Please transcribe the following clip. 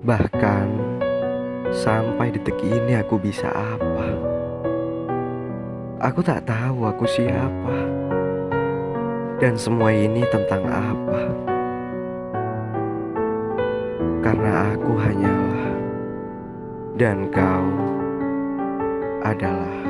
Bahkan sampai detik ini aku bisa apa? Aku tak tahu aku siapa. Dan semua ini tentang apa? Karena aku hanyalah dan kau adalah